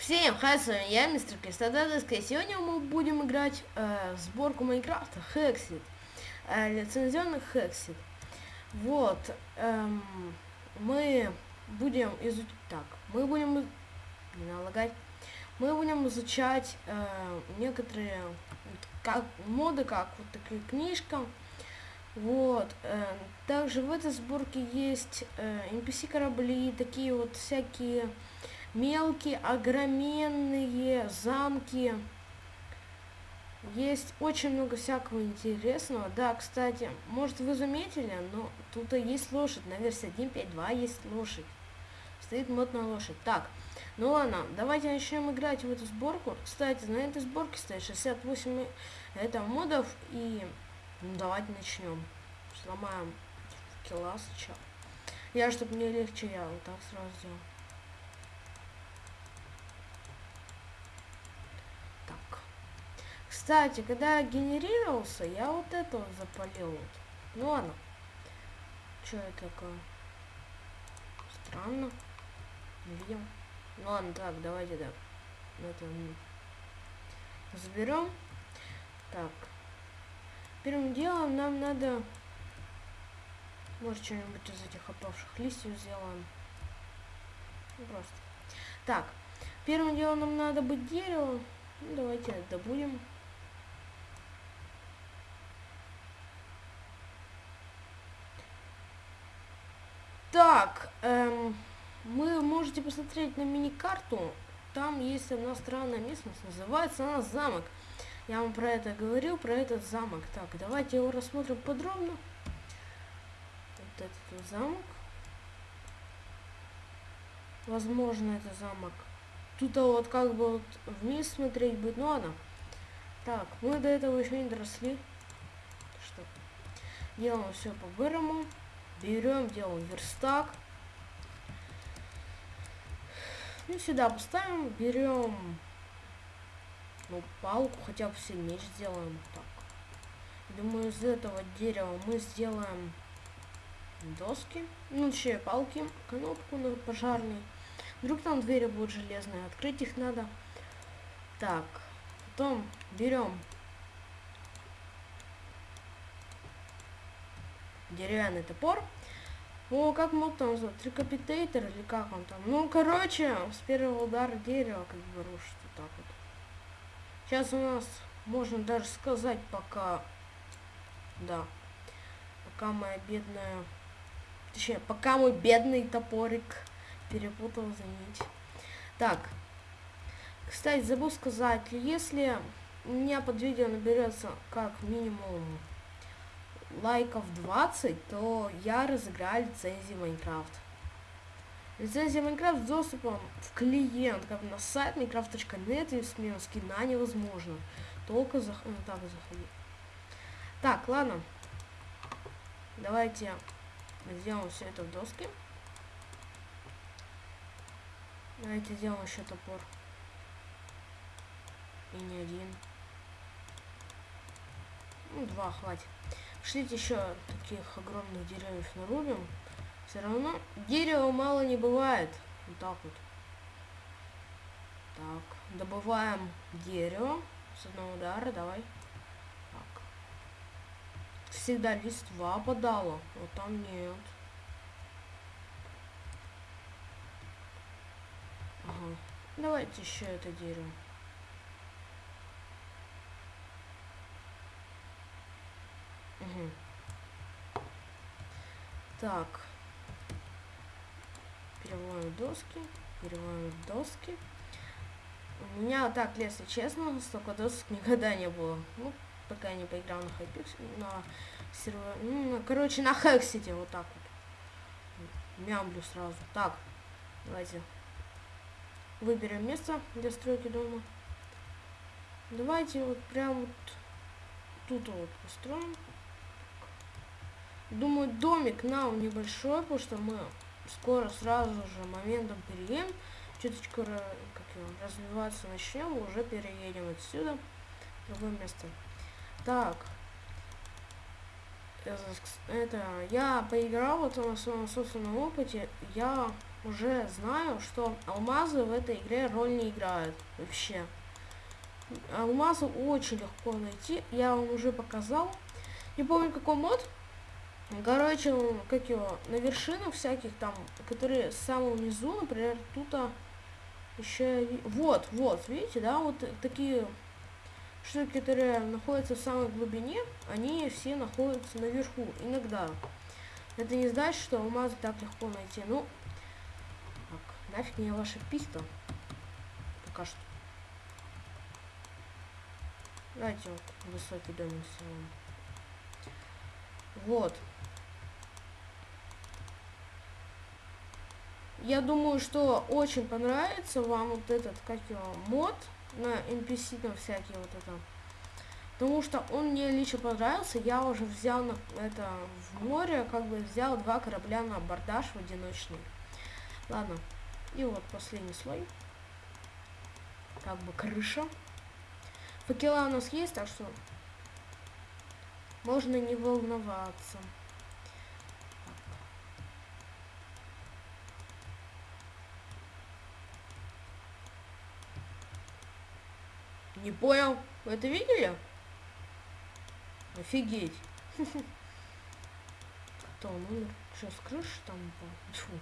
Всем хай, с вами я, мистер Кристодадовский, и сегодня мы будем играть э, в сборку Майнкрафта Hexit, э, лицензионных Hexit. Вот, эм, мы будем изучать, так, мы будем, не налагать, мы будем изучать э, некоторые как, моды, как вот такая книжка, вот, э, также в этой сборке есть э, NPC корабли, такие вот всякие мелкие, огроменные замки. Есть очень много всякого интересного. Да, кстати, может вы заметили, но тут есть лошадь. На версии 1.5.2 есть лошадь. Стоит мод на лошадь. Так, ну ладно, давайте начнем играть в эту сборку. Кстати, на этой сборке стоит 68 это модов. И ну, давайте начнем. Сломаем сначала. Я, чтобы мне легче, я вот так сразу сделал. Кстати, когда генерировался, я вот это вот запалил. Ну ладно. Что это такое? Странно. Не видел. Ну ладно, так, давайте так. Это заберем. Так. Первым делом нам надо... Может, что-нибудь из этих опавших листьев сделаем. Ну, просто. Так. Первым делом нам надо быть дерево. Ну, давайте добудем. Так, эм, вы можете посмотреть на мини-карту. Там есть одна странная местность, называется она замок. Я вам про это говорил, про этот замок. Так, давайте его рассмотрим подробно. Вот этот замок. Возможно, это замок. Тут а вот как бы вот вниз смотреть будет, ну ладно. Так, мы до этого еще не доросли. Что? Делаем все по-бырому. Берем, делаем верстак. И сюда поставим, берем ну, палку, хотя бы все меч сделаем. Так. Думаю, из этого дерева мы сделаем доски. Ну, еще палки, кнопку на пожарный. Вдруг там двери будут железные, открыть их надо. Так, потом берем деревянный топор. О, как мог там назвать? Трикапитейтер или как он там? Ну, короче, с первого удара дерева как бы рушит вот так вот. Сейчас у нас, можно даже сказать, пока... Да. Пока моя бедная... Точнее, пока мой бедный топорик перепутал за. Так. Кстати, забыл сказать, если у меня под видео наберется как минимум лайков 20, то я разыграю лицензии Майнкрафт. Лицензия Майнкрафт с доступом в клиент, как на сайт minecraft.net и смену скина невозможно. Только за... ну, так заходи. Так, ладно. Давайте сделаем все это в доске. Давайте сделаем еще топор. И не один. Ну, два хватит. Шлите еще таких огромных деревьев нарубим. Все равно дерева мало не бывает. Вот так вот. Так, добываем дерево с одного удара, давай. Так. Всегда листва подала, вот там нет. Ага. Давайте еще это дерево. Угу. Так. Переводим доски. Переводим доски. У меня так, если честно, столько досок никогда не было. Ну, пока я не поиграл на хайпикс, на сервер, ну, короче, на Hexxit е, вот так вот. Мямлю сразу. Так, давайте выберем место для стройки дома. Давайте вот прям вот тут вот построим. Думаю, домик нам небольшой, потому что мы скоро сразу же моментом переедем. Чуточку как его, развиваться начнем, уже переедем отсюда в другое место. Так. Это я поиграл вот на своем собственном опыте. Я уже знаю, что алмазы в этой игре роль не играют вообще. Алмазы очень легко найти, я вам уже показал. Не помню какой мод. Короче, как его, на вершинах всяких там, которые с самого низу, например, тут а, еще... Вот, вот, видите, да, вот такие штуки, которые находятся в самой глубине, они все находятся наверху, иногда. Это не значит, что алмазы так легко найти. Ну, так, нафиг мне ваша писта. Пока что. Давайте вот высокий домик сделаем. Вот. Я думаю, что очень понравится вам вот этот, как его, мод на NPC там всякие вот это. Потому что он мне лично понравился. Я уже взял на это в море, как бы взял два корабля на абордаж в одиночный. Ладно. И вот последний слой. Как бы крыша. Факела у нас есть, так что можно не волноваться. Не понял. Вы это видели? Офигеть. Кто он умер? Что, с там упал?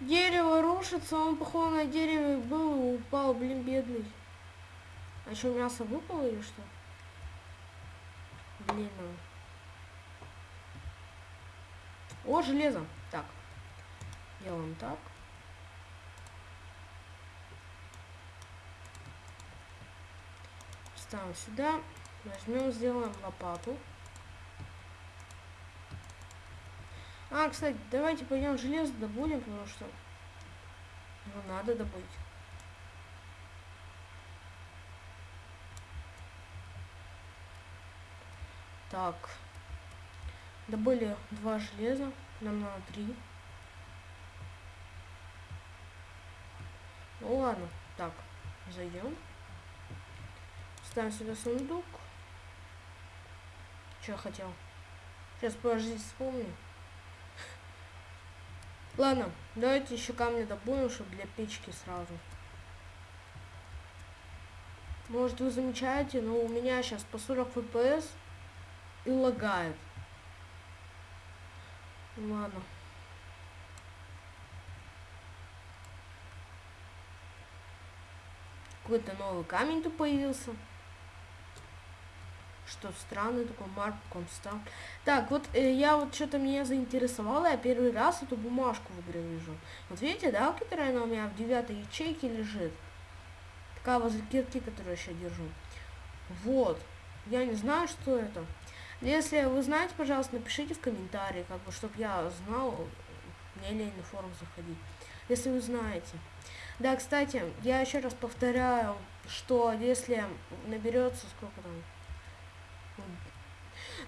Дерево рушится, он походу на дереве был и упал, блин, бедный. А что, мясо выпало или что? Ну. О, железо. Так. Делаем так. Ставим сюда. Возьмем, сделаем лопату. А, кстати, давайте пойдем железо добудем, потому что его надо добыть. Так. Добыли два железа. Нам надо три. Ну ладно. Так, зайдем. Ставим сюда сундук. Что я хотел? Сейчас, подождите, вспомню. Ладно, давайте еще камни добудем, чтобы для печки сразу. Может вы замечаете, но у меня сейчас по 40 FPS и лагает. Ладно. Какой-то новый камень тут появился что странный такой Марк Констант. Так, вот э, я вот что-то меня заинтересовало, я первый раз эту бумажку в игре вижу. Вот видите, да, которая она у меня в девятой ячейке лежит? Такая возле кирки, которую я сейчас держу. Вот. Я не знаю, что это. Если вы знаете, пожалуйста, напишите в комментарии, как бы, чтобы я знал, мне лень на форум заходить. Если вы знаете. Да, кстати, я еще раз повторяю, что если наберется, сколько там,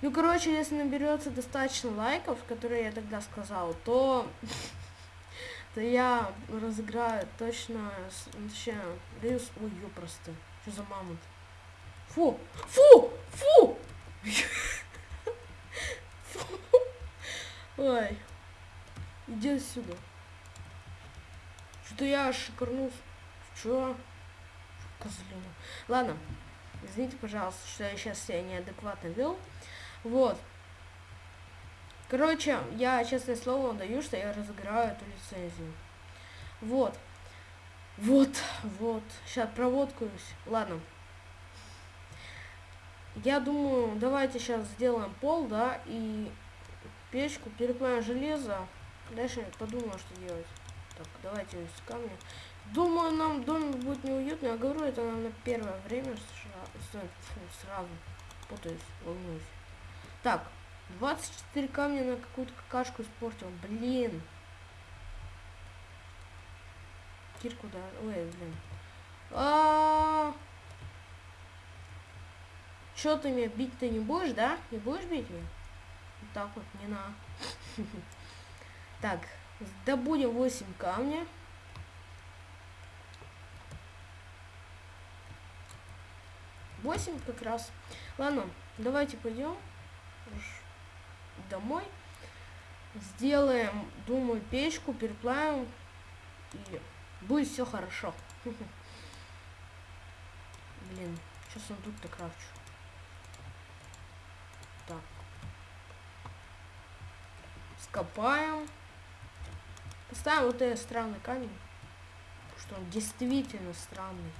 ну, короче, если наберется достаточно лайков, которые я тогда сказал, то, то я разыграю точно, вообще, даю, ой, просто, что за мамонт? Фу, фу, фу! Ой, иди сюда. Что-то я шикарнул. Чё? Козлина. Ладно, извините, пожалуйста, что я сейчас себя неадекватно вел. Вот. Короче, я честное слово даю, что я разыграю эту лицензию. Вот. Вот, вот. Сейчас проводкаюсь. Ладно. Я думаю, давайте сейчас сделаем пол, да, и печку, переплавим железо. Дальше подумаю, что делать. Так, давайте из камня. Думаю, нам домик будет неуютно. Я говорю, это нам на первое время сразу, сразу путаюсь, волнуюсь. Так, 24 камня на какую-то какашку испортил. Блин. Кирку да. Ой, блин. А, -а, -а. Чё ты меня бить-то не будешь, да? Не будешь бить меня? Вот так вот, не на. Так, добудем 8 камня. Восемь как раз. Ладно, давайте пойдем домой. сделаем, думаю, печку, переплавим, и будет все хорошо. Блин, что сундук-то крафчу? Так. Скопаем. Поставим вот этот странный камень. Что он действительно странный.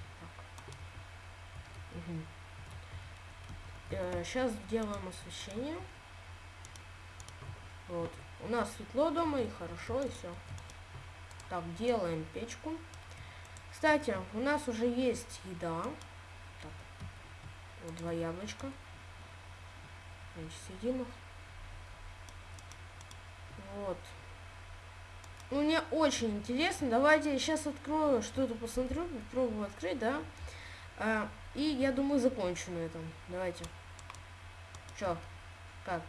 Угу. Э, сейчас делаем освещение. Вот. У нас светло дома и хорошо, и все. Так, делаем печку. Кстати, у нас уже есть еда. Так, вот два яблочка. Значит, сидим их. Вот. Мне очень интересно. Давайте я сейчас открою, что-то посмотрю, попробую открыть, да. А, и я думаю, закончу на этом. Давайте. Чё? Как?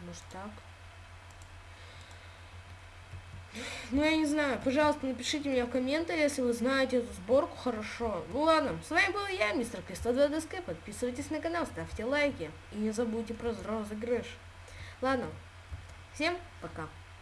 Может так? Ну, я не знаю. Пожалуйста, напишите мне в комментариях, если вы знаете эту сборку хорошо. Ну ладно, с вами был я, мистер К102ДСК. Подписывайтесь на канал, ставьте лайки. И не забудьте про розыгрыш. Ладно, всем пока.